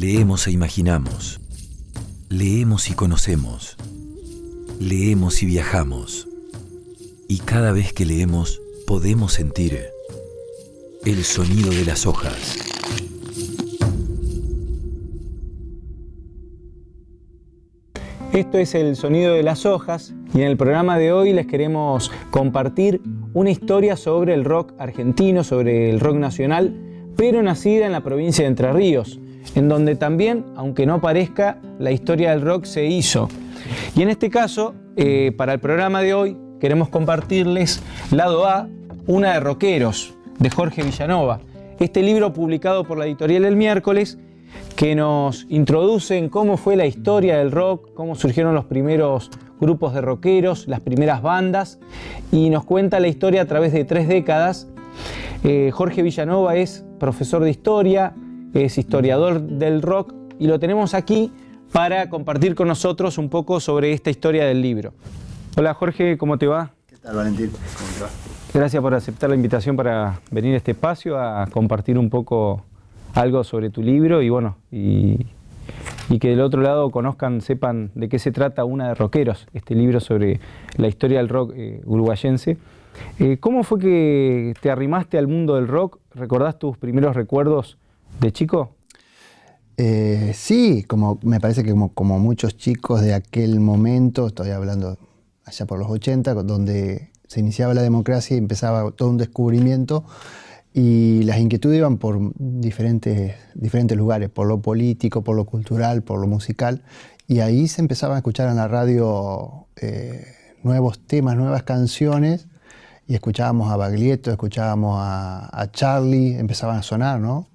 Leemos e imaginamos. Leemos y conocemos. Leemos y viajamos. Y cada vez que leemos podemos sentir el sonido de las hojas. Esto es el sonido de las hojas y en el programa de hoy les queremos compartir una historia sobre el rock argentino, sobre el rock nacional, pero nacida en la provincia de Entre Ríos, en donde también, aunque no parezca, la historia del rock se hizo. Y en este caso, eh, para el programa de hoy, queremos compartirles Lado A, una de rockeros, de Jorge Villanova. Este libro publicado por la editorial El Miércoles que nos introduce en cómo fue la historia del rock, cómo surgieron los primeros grupos de rockeros, las primeras bandas, y nos cuenta la historia a través de tres décadas. Eh, Jorge Villanova es profesor de historia, es historiador del rock, y lo tenemos aquí para compartir con nosotros un poco sobre esta historia del libro. Hola Jorge, ¿cómo te va? ¿Qué tal Valentín? ¿Cómo te va? Gracias por aceptar la invitación para venir a este espacio a compartir un poco algo sobre tu libro y bueno, y, que del otro lado conozcan, sepan de qué se trata Una de Rockeros, este libro sobre la historia del rock eh, uruguayense. Eh, ¿Cómo fue que te arrimaste al mundo del rock? ¿Recordás tus primeros recuerdos de chico? Eh, sí, como, me parece que como, muchos chicos de aquel momento, estoy hablando allá por los 80, donde se iniciaba la democracia y empezaba todo un descubrimiento, y las inquietudes iban por diferentes, diferentes lugares, por lo político, por lo cultural, por lo musical. Y ahí se empezaban a escuchar en la radio eh, nuevos temas, nuevas canciones. Y escuchábamos a Baglietto, escuchábamos a, Charlie, empezaban a sonar, ¿no?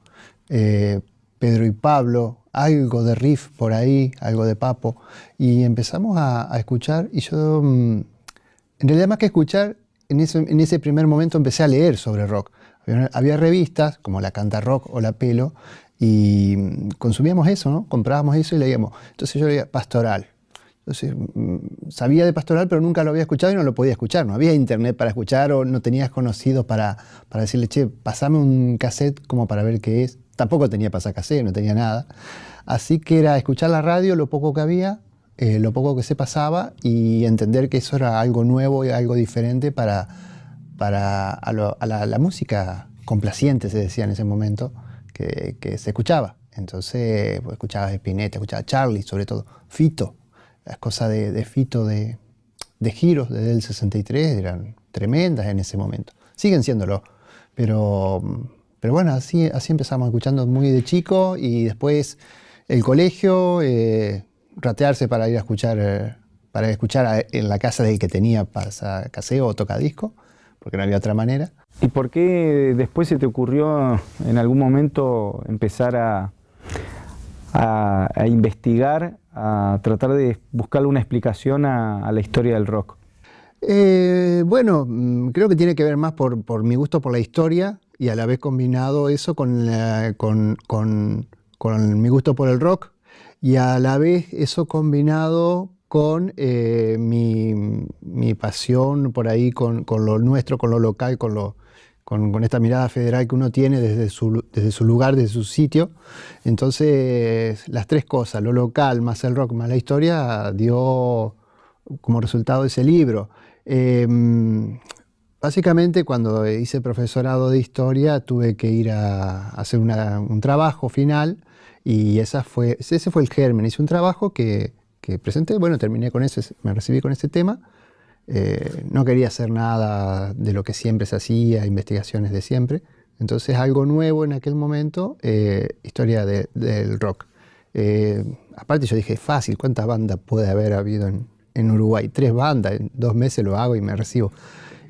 Eh, Pedro y Pablo, algo de riff por ahí, algo de papo. Y empezamos a, escuchar y yo, mm, en realidad más que escuchar, en ese, primer momento empecé a leer sobre rock. Había, revistas como la Canta Rock o la Pelo y mm, consumíamos eso, ¿no? Comprábamos eso y leíamos. Entonces yo leía Pastoral. Entonces, mm, sabía de Pastoral, pero nunca lo había escuchado y no lo podía escuchar. No había internet para escuchar o no tenías conocidos para, para decirle, che, pasame un cassette como para ver qué es. Tampoco tenía cassette, no tenía nada. Así que era escuchar la radio, lo poco que había, eh, lo poco que se pasaba y entender que eso era algo nuevo y algo diferente para, para a, la, música complaciente, se decía en ese momento, que, se escuchaba. Entonces, pues, escuchaba Spinetta, escuchaba Charlie, sobre todo, Fito. Las cosas de, Fito de, de giros desde el 63 eran tremendas en ese momento. Siguen siéndolo. Pero, pero bueno, así, así empezamos escuchando muy de chico y después el colegio, eh, ratearse para ir a escuchar, eh, para escuchar en la casa del que tenía pasa caseo o tocadisco porque no había otra manera. ¿Y por qué después se te ocurrió en algún momento empezar a, a, investigar, a tratar de buscarle una explicación a, la historia del rock? Eh, bueno, mm, creo que tiene que ver más por, por, mi gusto por la historia y a la vez combinado eso con, con, con, mi gusto por el rock y a la vez eso combinado con eh, mi, pasión por ahí, con, lo nuestro, con lo local, con, lo, con, esta mirada federal que uno tiene desde su, desde su lugar, desde su sitio. Entonces, las tres cosas, lo local más el rock más la historia, dio como resultado ese libro. Em, básicamente, cuando hice profesorado de historia, tuve que ir a hacer un trabajo final y esa fue, ese fue el germen. Hice un trabajo que presenté. Bueno, terminé con ese, me recibí con ese tema. Eh, no quería hacer nada de lo que siempre se hacía, investigaciones de siempre. Entonces algo nuevo en aquel momento, eh, historia del rock. Eh, aparte yo dije, fácil, ¿cuántas bandas puede haber habido en, en, Uruguay? Tres bandas, en dos meses lo hago y me recibo.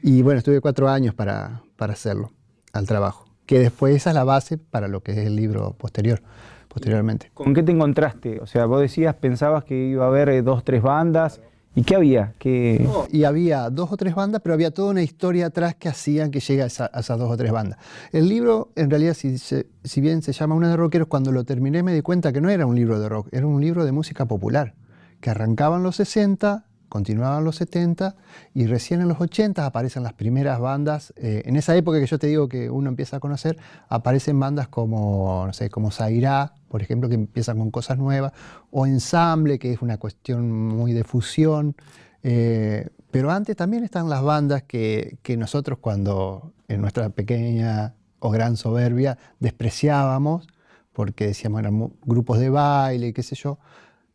Y bueno, estuve cuatro años para, para hacerlo, al trabajo. Que después esa es la base para lo que es el libro posterior posteriormente. ¿Con qué te encontraste? O sea, vos decías, pensabas que iba a haber eh, dos, tres bandas. ¿Y qué había? y había dos o tres bandas, pero había toda una historia atrás que hacían que llegue a, esas dos o tres bandas. El libro, en realidad, si, si bien se llama Una de Rockeros, cuando lo terminé me di cuenta que no era un libro de rock, era un libro de música popular, que arrancaban los 60 continuaban los 70 y recién en los 80 aparecen las primeras bandas. Eh, en esa época que yo te digo que uno empieza a conocer, aparecen bandas como, no sé, como Zaira, por ejemplo, que empiezan con cosas nuevas, o Ensamble, que es una cuestión muy de fusión. Eh, pero antes también están las bandas que, que nosotros cuando en nuestra pequeña o gran soberbia despreciábamos, porque decíamos eran grupos de baile, qué sé yo,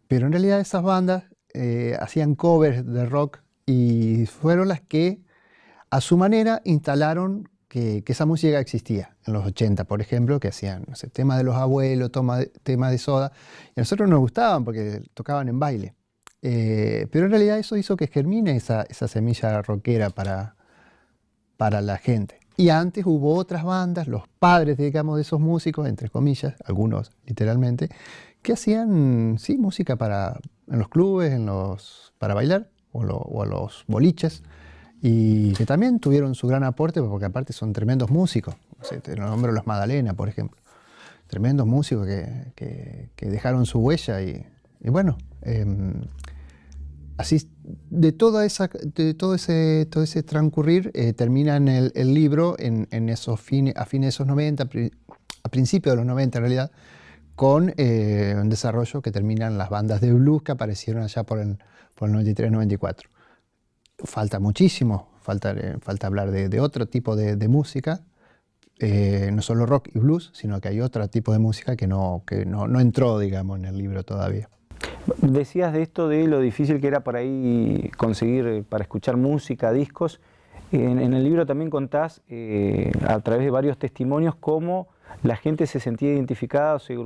pero en realidad esas bandas eh, hacían covers de rock y fueron las que a su manera instalaron que, esa música existía. En los 80, por ejemplo, que hacían no sé, temas de los abuelos, temas de soda, y a nosotros nos gustaban porque tocaban en baile. Eh, pero en realidad eso hizo que germine esa, esa semilla rockera para, para la gente. Y antes hubo otras bandas, los padres, digamos, de esos músicos, entre comillas, algunos literalmente, que hacían, sí, música para, en los clubes, en los, para bailar, o, o a los boliches, y que también tuvieron su gran aporte, porque aparte son tremendos músicos. te nombro los Madalena, por ejemplo. Tremendos músicos que, que, dejaron su huella y, bueno, em, así de, toda esa, de todo, ese, todo ese transcurrir eh, termina en el, el libro en, en, esos fines, a fines de esos 90, a principios de los 90 en realidad, con eh, un desarrollo que terminan las bandas de blues que aparecieron allá por el, por el 93-94. Falta muchísimo, falta, eh, hablar de, otro tipo de, música, no solo rock y blues, sino que hay otro tipo de música que no, entró, digamos, en el libro todavía. Decías de esto de lo difícil que era por ahí conseguir eh, para escuchar música, discos. En, el libro también contás eh, a través de varios testimonios cómo la gente se sentía identificada, se,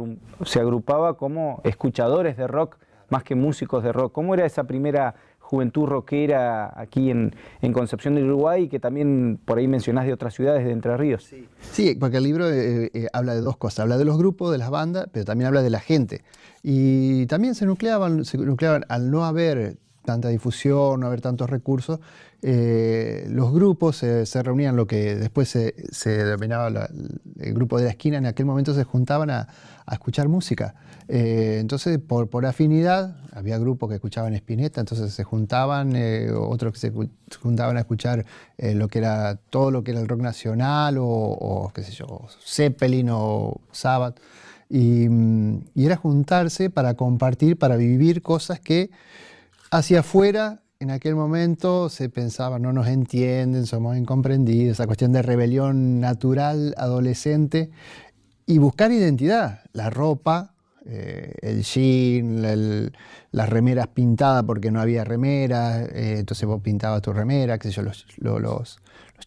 se agrupaba como escuchadores de rock más que músicos de rock. ¿Cómo era esa primera juventud rockera aquí en, Concepción del Uruguay, que también por ahí mencionás de otras ciudades de Entre Ríos. Sí, porque el libro eh, eh, habla de dos cosas, habla de los grupos, de las bandas, pero también habla de la gente. Y también se nucleaban, se nucleaban al no haber tanta difusión, no haber tantos recursos, eh, los grupos se reunían, lo que después se, denominaba el grupo de la esquina, en aquel momento se juntaban a, escuchar música. Eh, entonces, por, afinidad, había grupos que escuchaban Spinetta, entonces se juntaban, eh, otros que se juntaban a escuchar lo que era, todo lo que era el rock nacional, o, qué sé yo, Zeppelin o Sabbath. Y, y era juntarse para compartir, para vivir cosas que hacia afuera en aquel momento se pensaba, no nos entienden, somos incomprendidos, esa cuestión de rebelión natural, adolescente, y buscar identidad, la ropa, eh, el jean, las remeras pintadas porque no había remeras, eh, entonces vos pintabas tu remera, qué sé yo, los,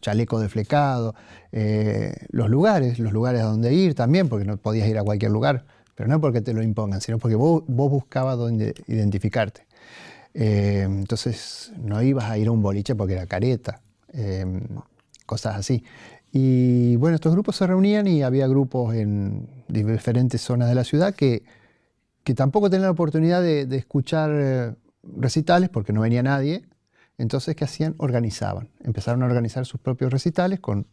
chalecos de flecado, eh, los lugares, los lugares a donde ir también, porque no podías ir a cualquier lugar, pero no porque te lo impongan, sino porque vos, vos buscabas dónde identificarte. Eh, entonces no ibas a ir a un boliche porque era careta, em, cosas así. Y bueno, estos grupos se reunían y había grupos en diferentes zonas de la ciudad que, que tampoco tenían la oportunidad de, escuchar eh, recitales porque no venía nadie. Entonces, ¿qué hacían? Organizaban. Empezaron a organizar sus propios recitales con,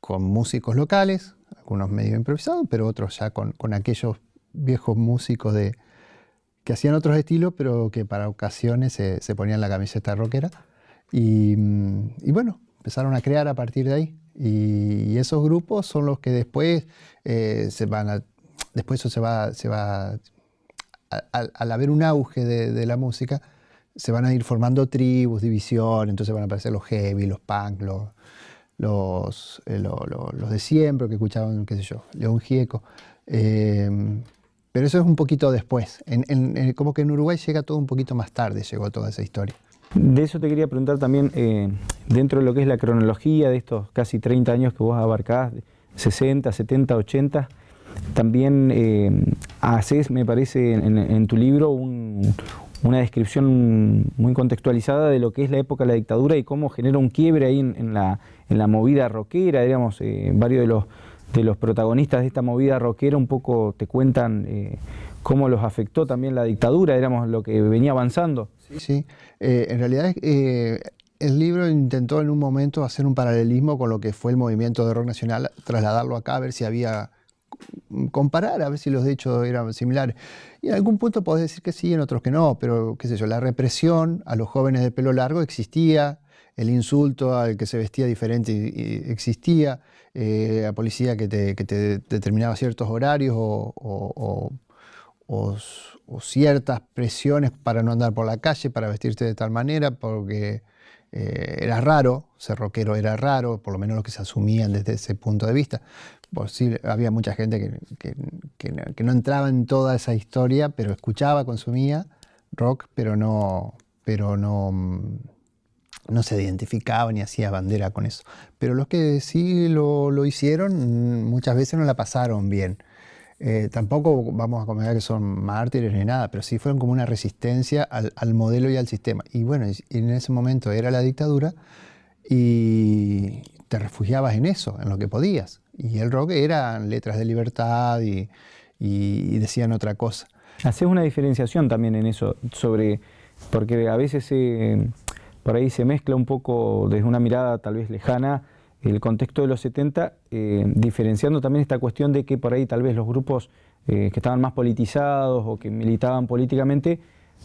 con músicos locales, algunos medio improvisados, pero otros ya con, con aquellos viejos músicos de, que hacían otros estilos, pero que para ocasiones se, ponían la camiseta rockera. Y, y, bueno, empezaron a crear a partir de ahí. Y, esos grupos son los que después eh, se van a, después eso se va, se va al haber un auge de, la música, se van a ir formando tribus, divisiones, entonces van a aparecer los heavy, los punk, los, los, eh, de siempre que escuchaban, qué sé yo, León Gieco. Eh, pero eso es un poquito después. En, como que en Uruguay llega todo un poquito más tarde, llegó toda esa historia. De eso te quería preguntar también, eh, dentro de lo que es la cronología de estos casi 30 años que vos abarcás, 60, 70, 80, también eh, haces, me parece, en, tu libro una descripción muy contextualizada de lo que es la época de la dictadura y cómo genera un quiebre ahí en, la, la, movida rockera, digamos, eh, varios de los de los protagonistas de esta movida rockera un poco te cuentan eh, cómo los afectó también la dictadura, éramos lo que venía avanzando. Sí, sí. Eh, en realidad eh, el libro intentó en un momento hacer un paralelismo con lo que fue el movimiento de rock nacional, trasladarlo acá, a ver si había comparar a ver si los hechos eran similares. Y en algún punto podés decir que sí, en otros que no, pero qué sé yo, la represión a los jóvenes de pelo largo existía, el insulto al que se vestía diferente existía, eh, la policía que te, determinaba ciertos horarios o, ciertas presiones para no andar por la calle, para vestirte de tal manera, porque eh, era raro, ser rockero era raro, por lo menos lo que se asumían desde ese punto de vista. Por sí, había mucha gente que, no entraba en toda esa historia, pero escuchaba, consumía rock, pero no, pero no, no se identificaba ni hacía bandera con eso. Pero los que sí lo, hicieron, muchas veces no la pasaron bien. Eh, tampoco vamos a comentar que son mártires ni nada, pero sí fueron como una resistencia al, al modelo y al sistema. Y bueno, en ese momento era la dictadura y te refugiabas en eso, en lo que podías. Y el rock eran letras de libertad y, decían otra cosa. Haces una diferenciación también en eso, sobre, porque a veces por ahí se mezcla un poco desde una mirada tal vez lejana el contexto de los 70, eh, diferenciando también esta cuestión de que por ahí tal vez los grupos eh, que estaban más politizados o que militaban políticamente,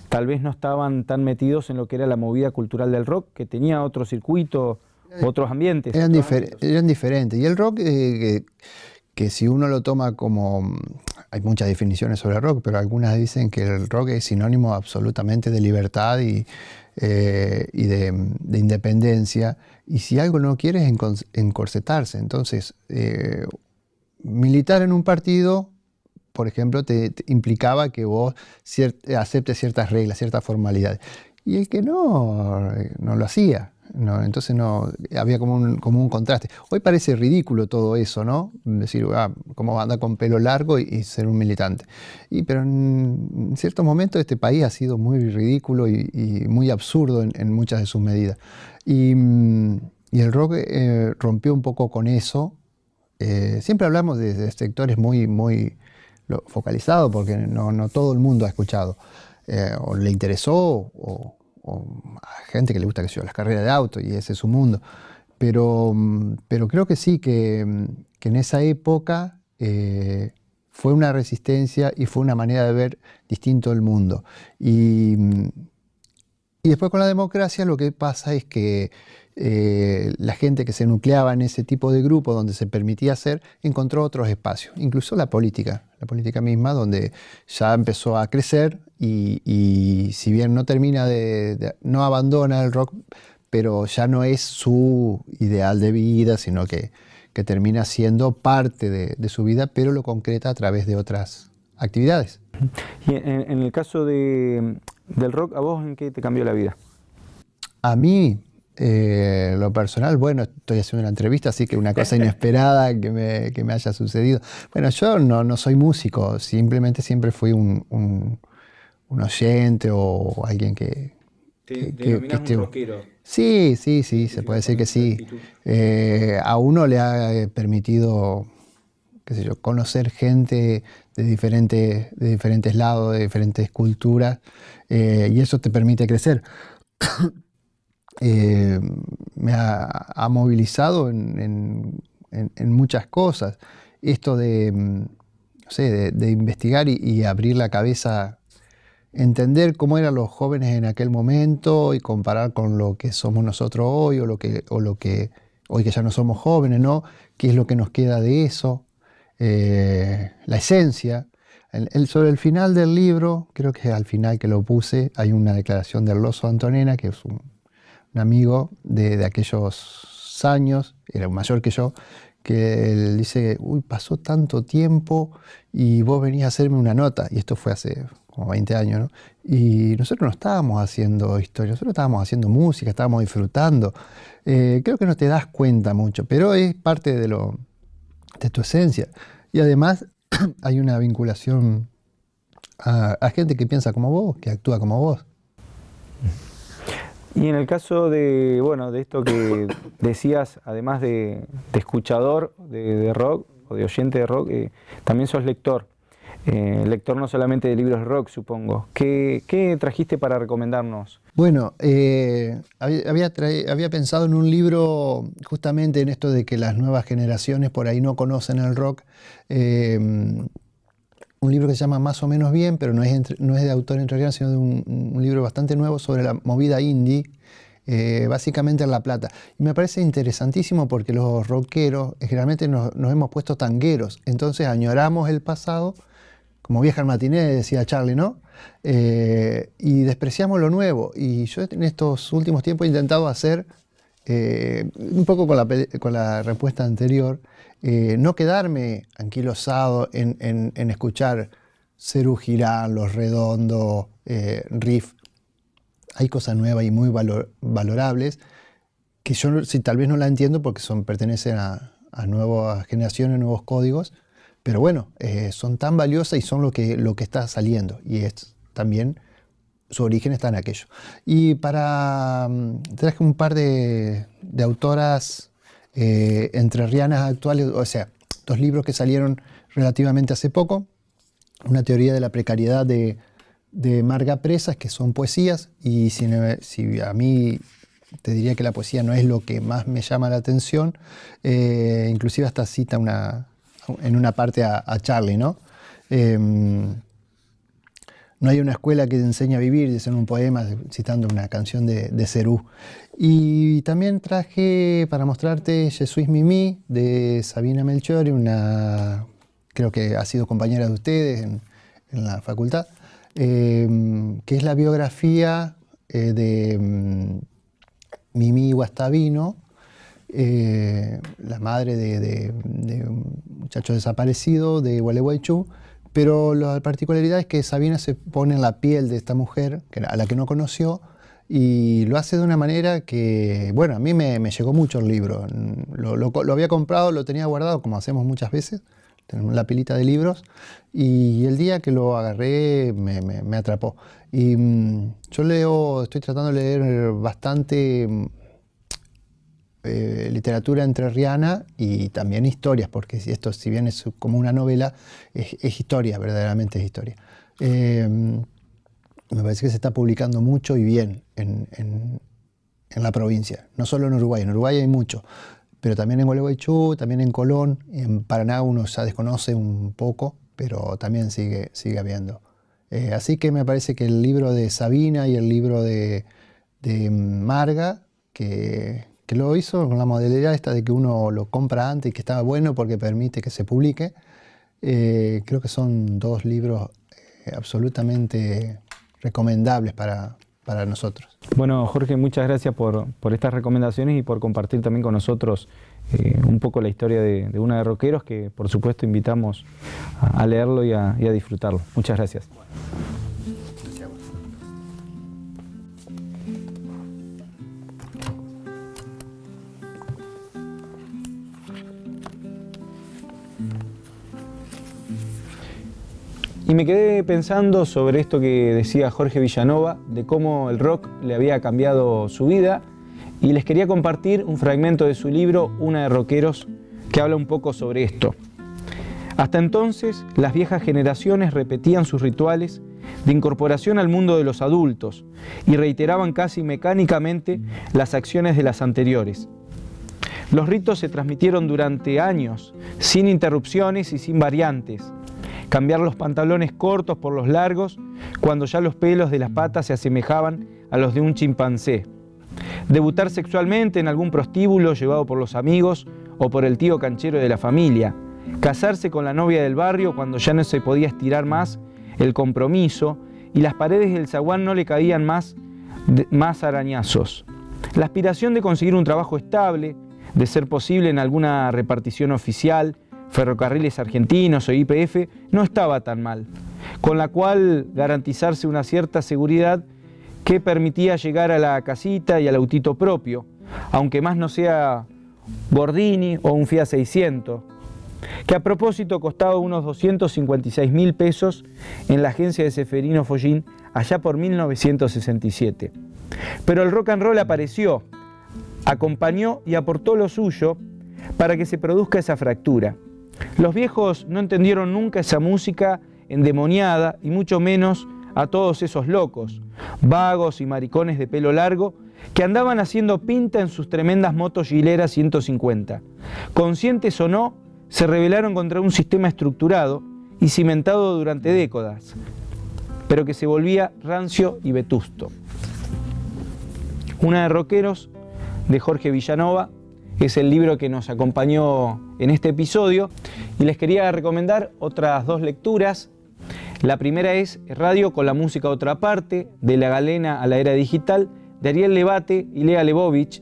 tal vez no estaban tan metidos en lo que era la movida cultural del rock, que tenía otro circuito, otros ambientes. Eran, diferentes. Y el rock, eh, que, si uno lo toma como... Hay muchas definiciones sobre el rock, pero algunas dicen que el rock es sinónimo absolutamente de libertad y, eh, de, independencia. Y si algo no quiere encorsetarse. Entonces, eh, militar en un partido por ejemplo, te, implicaba que vos aceptes ciertas reglas, ciertas formalidades. Y el que no, no lo hacía. No, entonces no, había como un, como un contraste. Hoy parece ridículo todo eso, ¿no? Decir, ah, cómo anda con pelo largo y, ser un militante. Y, pero en, ciertos momentos este país ha sido muy ridículo y, muy absurdo en, muchas de sus medidas. Y, el rock eh, rompió un poco con eso. Eh, siempre hablamos de, sectores muy, muy focalizados porque no, no, todo el mundo ha escuchado. Eh, o le interesó o, a gente que le gusta que sea las carreras de auto y ese es su mundo. Pero, mm, pero creo que sí, que, mm, que en esa época eh, fue una resistencia y fue una manera de ver distinto el mundo. Y, mm, y después con la democracia lo que pasa es que eh, la gente que se nucleaba en ese tipo de grupo donde se permitía hacer, encontró otros espacios, incluso la política, la política misma, donde ya empezó a crecer y, si bien no termina de, no abandona el rock, pero ya no es su ideal de vida, sino que, que termina siendo parte de, su vida, pero lo concreta a través de otras actividades. Y en, el caso de, del rock, ¿a vos en qué te cambió la vida? A mí, eh, lo personal, bueno, estoy haciendo una entrevista, así que una cosa inesperada que me, que me haya sucedido. Bueno, yo no, no, soy músico, simplemente siempre fui un, un, oyente o alguien que... ¿Te, que, un rockero? Sí, sí, sí, se puede decir que sí. Eh, a uno le ha eh, permitido, qué sé yo, conocer gente de diferentes, de diferentes lados, de diferentes culturas, y eso te permite crecer. Eh, me ha, movilizado en, muchas cosas. Esto de, mm, de, investigar y, abrir la cabeza, entender cómo eran los jóvenes en aquel momento y comparar con lo que somos nosotros hoy o lo que, o lo que hoy que ya no somos jóvenes, ¿no? ¿Qué es lo que nos queda de eso? Eh, la esencia. El, sobre el final del libro, creo que al final que lo puse, hay una declaración del Loso Antonena, que es un, un amigo de, aquellos años, era mayor que yo, que él dice, uy, pasó tanto tiempo y vos venís a hacerme una nota, y esto fue hace como 20 años, ¿no? Y nosotros no estábamos haciendo historia, nosotros estábamos haciendo música, estábamos disfrutando. Eh, creo que no te das cuenta mucho, pero es parte de, lo, de tu esencia. Y además hay una vinculación a gente que piensa como vos, que actúa como vos. Y en el caso de, bueno, de esto que decías, además de, escuchador de, rock o de oyente de rock, eh, también sos lector. eh, lector no solamente de libros de rock, supongo. ¿Qué, qué trajiste para recomendarnos? Bueno, eh, había, había, pensado en un libro justamente en esto de que las nuevas generaciones por ahí no conocen el rock. Eh, un libro que se llama Más o menos bien, pero no es, no es de autor entre sino de un, libro bastante nuevo sobre la movida indie, básicamente en La Plata. Y me parece interesantísimo porque los rockeros generalmente nos, nos hemos puesto tangueros, entonces añoramos el pasado como vieja al matiné, decía Charlie, ¿no? Eh, y despreciamos lo nuevo. Y yo en estos últimos tiempos he intentado hacer, eh, un poco con la, con la respuesta anterior, eh, no quedarme anquilosado en, escuchar Cerú Los Redondos, Riff. Hay cosas nuevas y muy valorables que yo si, tal vez no la entiendo porque son, pertenecen a, a nuevas generaciones, nuevos códigos, pero bueno, eh, son tan valiosas y son lo que, lo que está saliendo. Y también su origen está en aquello. Y para. Mm, traje un par de, autoras eh, entrerrianas actuales, o sea, dos libros que salieron relativamente hace poco. Una teoría de la precariedad de, Marga Presas, que son poesías, y si, si, a mí te diría que la poesía no es lo que más me llama la atención, eh, inclusive hasta cita una, en una parte a, Charlie, ¿no? Em, no hay una escuela que te enseñe a vivir, dice en un poema citando una canción de, de Cerú. Y también traje para mostrarte Jesús Mimi de Sabina Melchior, una, creo que ha sido compañera de ustedes en, la facultad, em, que es la biografía eh, de mm, Mimi Guastavino, eh, la madre de, un muchacho desaparecido de Gualeguaychú, pero la particularidad es que Sabina se pone en la piel de esta mujer, a la que no conoció, y lo hace de una manera que, bueno, a mí me, llegó mucho el libro. Lo, había comprado, lo tenía guardado, como hacemos muchas veces, tenemos la pilita de libros, y el día que lo agarré me, atrapó. Y mm, yo leo, estoy tratando de leer bastante eh, literatura entrerriana y también historias, porque esto si bien es como una novela, es, historia, verdaderamente es historia. Eh, me parece que se está publicando mucho y bien en, la provincia, no solo en Uruguay, en Uruguay hay mucho, pero también en Gualeguaychú, también en Colón, en Paraná uno ya desconoce un poco, pero también sigue, sigue habiendo. Eh, así que me parece que el libro de Sabina y el libro de, de Marga, que, lo hizo con la modalidad esta de que uno lo compra antes y que estaba bueno porque permite que se publique. Eh, creo que son dos libros eh, absolutamente recomendables para, para, nosotros. Bueno, Jorge, muchas gracias por, por, estas recomendaciones y por compartir también con nosotros eh, un poco la historia de, una de Roqueros que por supuesto invitamos a, leerlo y a disfrutarlo. Muchas gracias. Y me quedé pensando sobre esto que decía Jorge Villanova, de cómo el rock le había cambiado su vida, y les quería compartir un fragmento de su libro Una de Rockeros, que habla un poco sobre esto. Hasta entonces, las viejas generaciones repetían sus rituales de incorporación al mundo de los adultos y reiteraban casi mecánicamente las acciones de las anteriores. Los ritos se transmitieron durante años, sin interrupciones y sin variantes, cambiar los pantalones cortos por los largos cuando ya los pelos de las patas se asemejaban a los de un chimpancé, debutar sexualmente en algún prostíbulo llevado por los amigos o por el tío canchero de la familia, casarse con la novia del barrio cuando ya no se podía estirar más el compromiso y las paredes del zaguán no le caían más, más arañazos. La aspiración de conseguir un trabajo estable, de ser posible en alguna repartición oficial, ferrocarriles argentinos o IPF, no estaba tan mal, con la cual garantizarse una cierta seguridad que permitía llegar a la casita y al autito propio, aunque más no sea Gordini o un Fiat 600, que a propósito costaba unos 256 mil pesos en la agencia de Seferino Follín allá por 1967. Pero el rock and roll apareció, acompañó y aportó lo suyo para que se produzca esa fractura. Los viejos no entendieron nunca esa música endemoniada y mucho menos a todos esos locos, vagos y maricones de pelo largo, que andaban haciendo pinta en sus tremendas motos Gilera 150. Conscientes o no, se rebelaron contra un sistema estructurado y cimentado durante décadas, pero que se volvía rancio y vetusto. Una de Roqueros, de Jorge Villanova, es el libro que nos acompañó en este episodio y les quería recomendar otras dos lecturas. La primera es Radio con la música otra parte, de la galena a la era digital, de Ariel Levate y Lea Lebovich,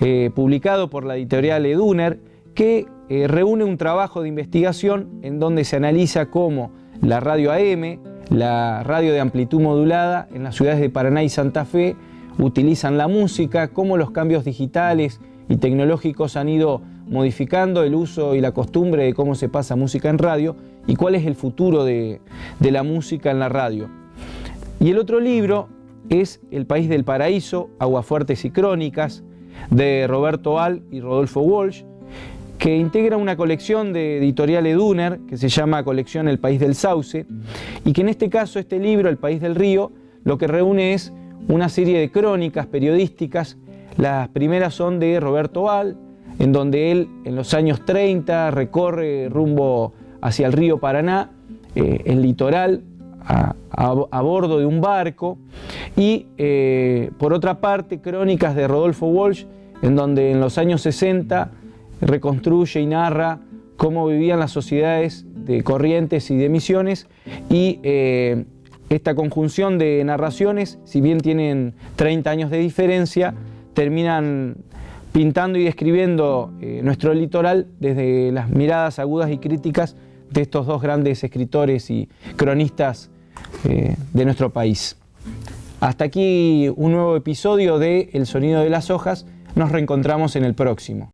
eh, publicado por la editorial Eduner, que eh, reúne un trabajo de investigación en donde se analiza cómo la radio AM, la radio de amplitud modulada en las ciudades de Paraná y Santa Fe utilizan la música, cómo los cambios digitales y tecnológicos han ido modificando el uso y la costumbre de cómo se pasa música en radio y cuál es el futuro de, la música en la radio. Y el otro libro es El País del Paraíso, Aguafuertes y Crónicas, de Roberto Al y Rodolfo Walsh, que integra una colección de editorial Eduner que se llama Colección El País del Sauce y que en este caso este libro, El País del Río, lo que reúne es una serie de crónicas periodísticas las primeras son de Roberto Val, en donde él en los años 30 recorre rumbo hacia el río Paraná, eh, el litoral, a, bordo de un barco. Y eh, por otra parte, crónicas de Rodolfo Walsh, en donde en los años 60 reconstruye y narra cómo vivían las sociedades de Corrientes y de Misiones y eh, esta conjunción de narraciones, si bien tienen 30 años de diferencia, terminan pintando y describiendo eh, nuestro litoral desde las miradas agudas y críticas de estos dos grandes escritores y cronistas eh, de nuestro país. Hasta aquí un nuevo episodio de El sonido de las hojas. Nos reencontramos en el próximo.